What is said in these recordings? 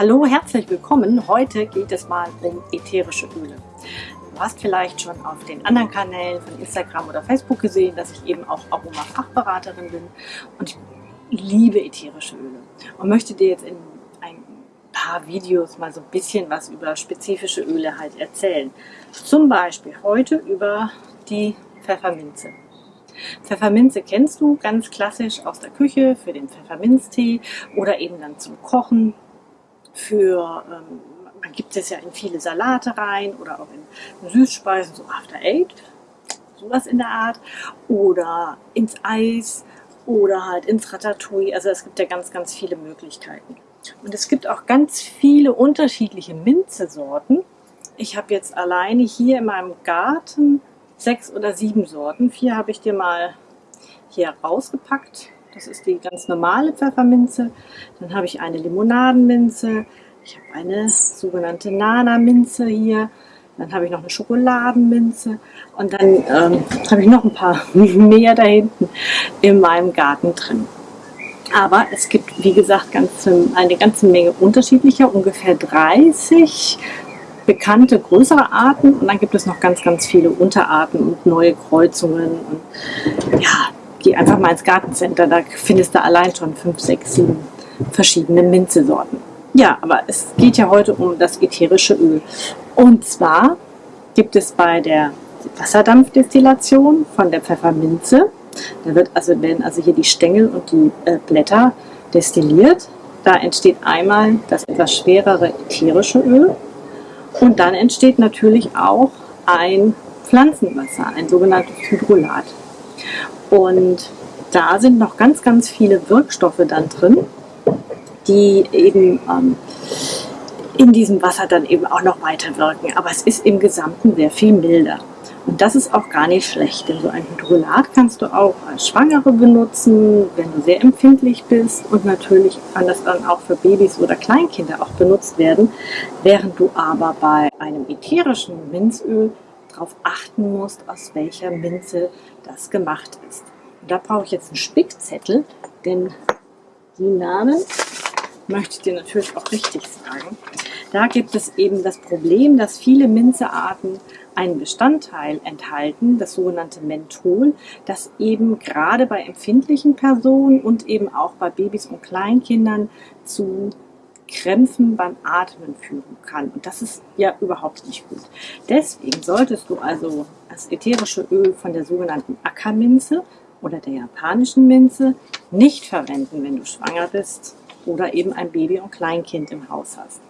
Hallo, herzlich willkommen. Heute geht es mal um ätherische Öle. Du hast vielleicht schon auf den anderen Kanälen von Instagram oder Facebook gesehen, dass ich eben auch Aroma-Fachberaterin bin und ich liebe ätherische Öle und möchte dir jetzt in ein paar Videos mal so ein bisschen was über spezifische Öle halt erzählen. Zum Beispiel heute über die Pfefferminze. Pfefferminze kennst du ganz klassisch aus der Küche für den Pfefferminztee oder eben dann zum Kochen für, ähm, man gibt es ja in viele Salate rein oder auch in Süßspeisen, so After Eight, sowas in der Art, oder ins Eis oder halt ins Ratatouille. Also es gibt ja ganz, ganz viele Möglichkeiten. Und es gibt auch ganz viele unterschiedliche Minzesorten. Ich habe jetzt alleine hier in meinem Garten sechs oder sieben Sorten. Vier habe ich dir mal hier rausgepackt. Das ist die ganz normale Pfefferminze. Dann habe ich eine Limonadenminze. Ich habe eine sogenannte Nana-Minze hier. Dann habe ich noch eine Schokoladenminze. Und dann ähm, habe ich noch ein paar mehr da hinten in meinem Garten drin. Aber es gibt, wie gesagt, ganz, eine ganze Menge unterschiedlicher, ungefähr 30 bekannte größere Arten und dann gibt es noch ganz, ganz viele Unterarten und neue Kreuzungen. Und ja, geh einfach mal ins Gartencenter, da findest du allein schon fünf, sechs, sieben verschiedene Minzesorten. Ja, aber es geht ja heute um das ätherische Öl. Und zwar gibt es bei der Wasserdampfdestillation von der Pfefferminze, da wird also, werden also hier die Stängel und die äh, Blätter destilliert. Da entsteht einmal das etwas schwerere ätherische Öl und dann entsteht natürlich auch ein Pflanzenwasser, ein sogenanntes Hydrolat. Und da sind noch ganz, ganz viele Wirkstoffe dann drin, die eben ähm, in diesem Wasser dann eben auch noch weiter wirken. Aber es ist im Gesamten sehr viel milder. Und das ist auch gar nicht schlecht, denn so ein Hydrolat kannst du auch als Schwangere benutzen, wenn du sehr empfindlich bist. Und natürlich kann das dann auch für Babys oder Kleinkinder auch benutzt werden, während du aber bei einem ätherischen Minzöl darauf achten musst, aus welcher Minze das gemacht ist. Und da brauche ich jetzt einen Spickzettel, denn die Namen möchte ich dir natürlich auch richtig sagen. Da gibt es eben das Problem, dass viele Minzearten einen Bestandteil enthalten, das sogenannte Menthol, das eben gerade bei empfindlichen Personen und eben auch bei Babys und Kleinkindern zu Krämpfen beim Atmen führen kann. Und das ist ja überhaupt nicht gut. Deswegen solltest du also das ätherische Öl von der sogenannten Ackerminze oder der japanischen Minze nicht verwenden, wenn du schwanger bist oder eben ein Baby und Kleinkind im Haus hast.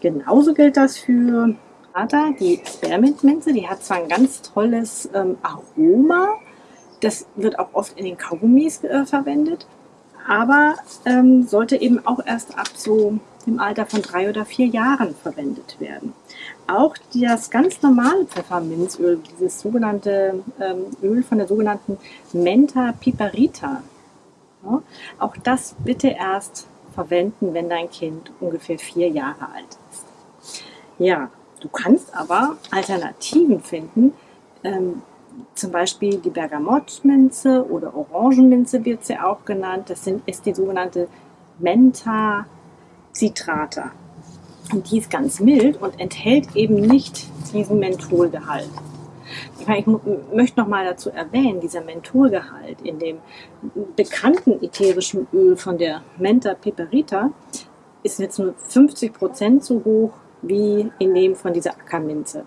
Genauso gilt das für Ata, die Spearmint-Minze. Die hat zwar ein ganz tolles ähm, Aroma, das wird auch oft in den Kaugummis äh, verwendet, aber ähm, sollte eben auch erst ab so im Alter von drei oder vier Jahren verwendet werden. Auch das ganz normale Pfefferminzöl, dieses sogenannte ähm, Öl von der sogenannten Menta piperita, ja, auch das bitte erst verwenden, wenn dein Kind ungefähr vier Jahre alt ist. Ja, du kannst aber Alternativen finden, ähm, zum Beispiel die Bergamottminze oder Orangenminze wird sie auch genannt. Das sind, ist die sogenannte Menta Citrata. Und die ist ganz mild und enthält eben nicht diesen Mentholgehalt. Ich, meine, ich möchte noch mal dazu erwähnen, dieser Mentholgehalt in dem bekannten ätherischen Öl von der Menta piperita ist jetzt nur 50 Prozent so hoch wie in dem von dieser Ackerminze.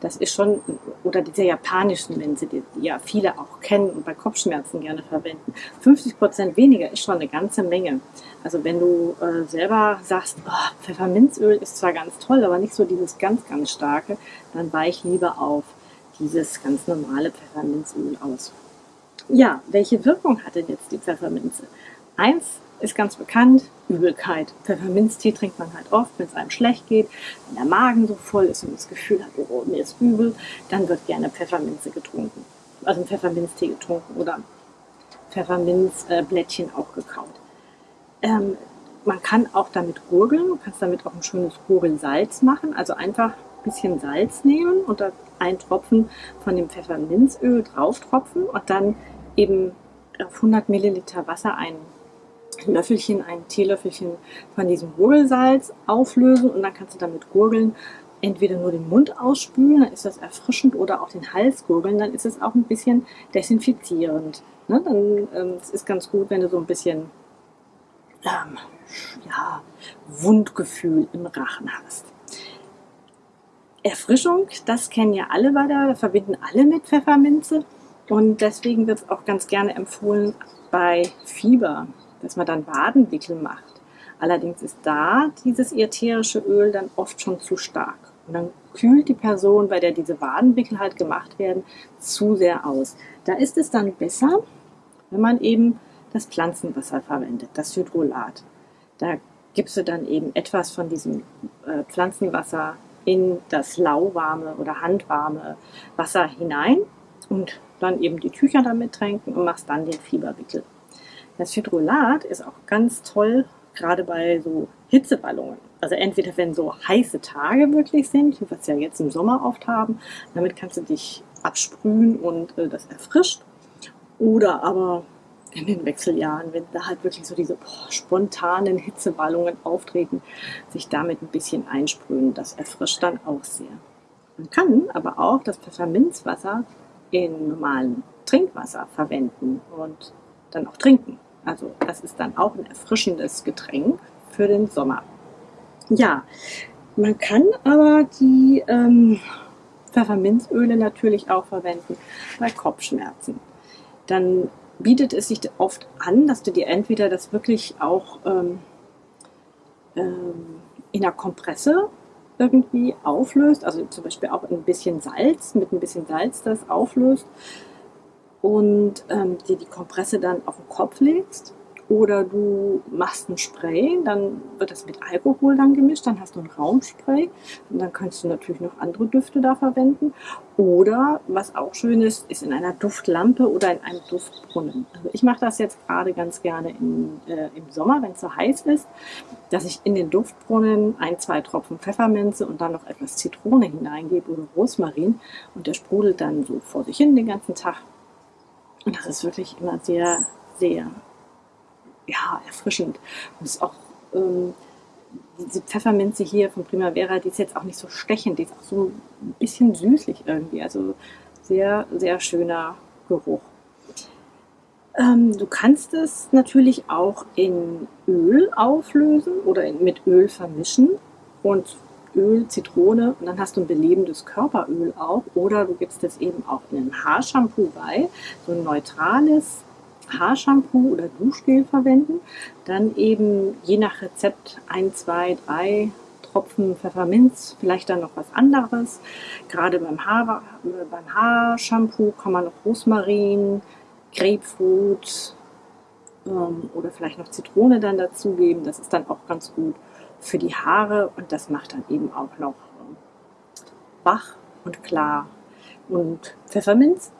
Das ist schon, oder diese japanischen Minze, die, ja viele auch kennen und bei Kopfschmerzen gerne verwenden. 50 Prozent weniger ist schon eine ganze Menge. Also wenn du äh, selber sagst, oh, Pfefferminzöl ist zwar ganz toll, aber nicht so dieses ganz, ganz starke, dann weich lieber auf dieses ganz normale Pfefferminzöl aus. Ja, welche Wirkung hat denn jetzt die Pfefferminze? Eins ist ganz bekannt, Übelkeit. Pfefferminztee trinkt man halt oft, wenn es einem schlecht geht, wenn der Magen so voll ist und das Gefühl hat, oh, mir ist übel, dann wird gerne Pfefferminze getrunken. Also ein Pfefferminztee getrunken oder Pfefferminzblättchen auch gekaut. Ähm, man kann auch damit gurgeln, du kannst damit auch ein schönes Gurgelsalz machen, also einfach ein bisschen Salz nehmen und da einen Tropfen von dem Pfefferminzöl drauf tropfen und dann eben auf 100 Milliliter Wasser ein ein Löffelchen, ein Teelöffelchen von diesem Gurgelsalz auflösen und dann kannst du damit gurgeln. Entweder nur den Mund ausspülen, dann ist das erfrischend, oder auch den Hals gurgeln, dann ist es auch ein bisschen desinfizierend. Ne? Dann ähm, es ist ganz gut, wenn du so ein bisschen ähm, ja, Wundgefühl im Rachen hast. Erfrischung, das kennen ja alle weiter, verbinden alle mit Pfefferminze. Und deswegen wird es auch ganz gerne empfohlen bei Fieber, dass man dann Wadenwickel macht. Allerdings ist da dieses ätherische Öl dann oft schon zu stark. Und dann kühlt die Person, bei der diese Wadenwickel halt gemacht werden, zu sehr aus. Da ist es dann besser, wenn man eben das Pflanzenwasser verwendet, das Hydrolat. Da gibst du dann eben etwas von diesem äh, Pflanzenwasser in das lauwarme oder handwarme Wasser hinein und dann eben die Tücher damit tränken und machst dann den Fieberwickel. Das Hydrolat ist auch ganz toll, gerade bei so Hitzeballungen. Also entweder wenn so heiße Tage wirklich sind, wie wir ja jetzt im Sommer oft haben, damit kannst du dich absprühen und äh, das erfrischt. Oder aber in den Wechseljahren, wenn da halt wirklich so diese boah, spontanen Hitzewallungen auftreten, sich damit ein bisschen einsprühen. Das erfrischt dann auch sehr. Man kann aber auch das Pfefferminzwasser in normalem Trinkwasser verwenden und dann auch trinken. Also das ist dann auch ein erfrischendes Getränk für den Sommer. Ja, man kann aber die ähm, Pfefferminzöle natürlich auch verwenden bei Kopfschmerzen. Dann bietet es sich oft an, dass du dir entweder das wirklich auch ähm, ähm, in einer Kompresse irgendwie auflöst, also zum Beispiel auch ein bisschen Salz, mit ein bisschen Salz das auflöst und ähm, dir die Kompresse dann auf den Kopf legst oder du machst ein Spray, dann wird das mit Alkohol dann gemischt, dann hast du ein Raumspray und dann kannst du natürlich noch andere Düfte da verwenden. Oder, was auch schön ist, ist in einer Duftlampe oder in einem Duftbrunnen. Also ich mache das jetzt gerade ganz gerne in, äh, im Sommer, wenn es so heiß ist, dass ich in den Duftbrunnen ein, zwei Tropfen Pfefferminze und dann noch etwas Zitrone hineingebe oder Rosmarin und der sprudelt dann so vor sich hin den ganzen Tag. Und das ist wirklich immer sehr, sehr ja, erfrischend. Und es ist auch ähm, diese Pfefferminze hier von Primavera, die ist jetzt auch nicht so stechend, die ist auch so ein bisschen süßlich irgendwie. Also sehr, sehr schöner Geruch. Ähm, du kannst es natürlich auch in Öl auflösen oder in, mit Öl vermischen und Öl, Zitrone und dann hast du ein belebendes Körperöl auch oder du gibst es eben auch in ein Haarshampoo bei, so ein neutrales Haarshampoo oder Duschgel verwenden. Dann eben je nach Rezept ein, zwei, drei Tropfen Pfefferminz, vielleicht dann noch was anderes. Gerade beim, Haar, beim Haarshampoo kann man noch Rosmarin, Grapefruit ähm, oder vielleicht noch Zitrone dann dazugeben. Das ist dann auch ganz gut für die Haare und das macht dann eben auch noch ähm, wach und klar. Und Pfefferminz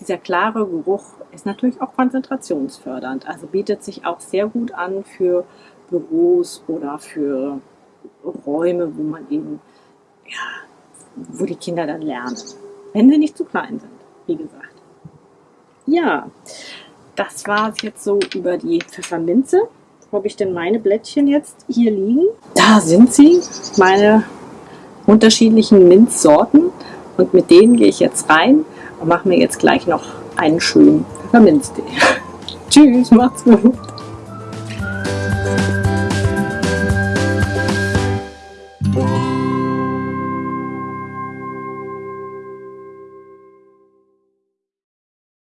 dieser klare Geruch ist natürlich auch konzentrationsfördernd, also bietet sich auch sehr gut an für Büros oder für Räume, wo man eben, ja, wo die Kinder dann lernen, wenn sie nicht zu klein sind, wie gesagt. Ja, das war es jetzt so über die Pfefferminze. Wo habe ich denn meine Blättchen jetzt hier liegen? Da sind sie, meine unterschiedlichen Minzsorten. Und mit denen gehe ich jetzt rein und mache mir jetzt gleich noch einen schönen Pfefferminztee. Tschüss, macht's gut.